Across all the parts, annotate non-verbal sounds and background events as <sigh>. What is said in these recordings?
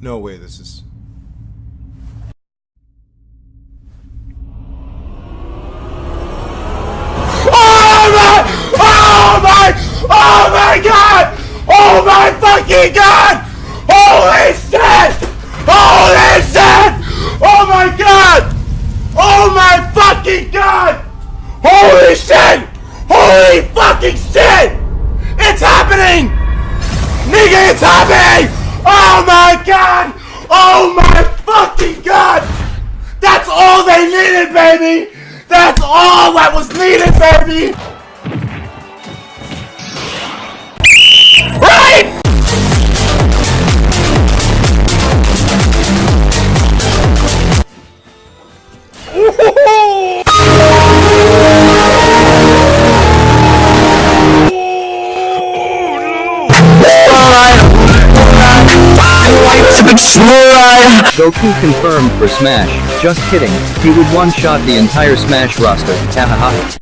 No way this is... Oh my! Oh! Oh my god! Oh my fucking god! Holy shit! Holy shit! Oh my god! Oh my fucking god! Holy shit! Holy fucking shit! It's happening! Nigga, it's happening! Oh my god! Oh my fucking god! That's all they needed, baby! That's all that was needed, baby! Goku confirmed for Smash. Just kidding. He would one-shot the entire Smash roster. Hahaha.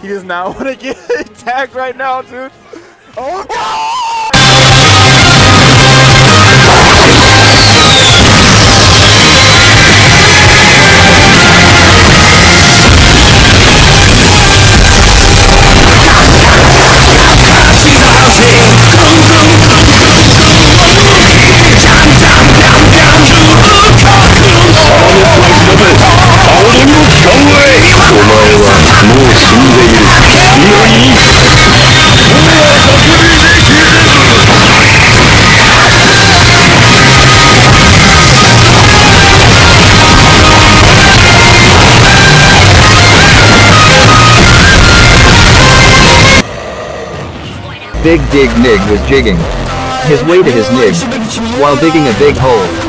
He does not <laughs> want to get attacked right now, dude. Oh god! Big Dig Nig was jigging his way to his nig while digging a big hole.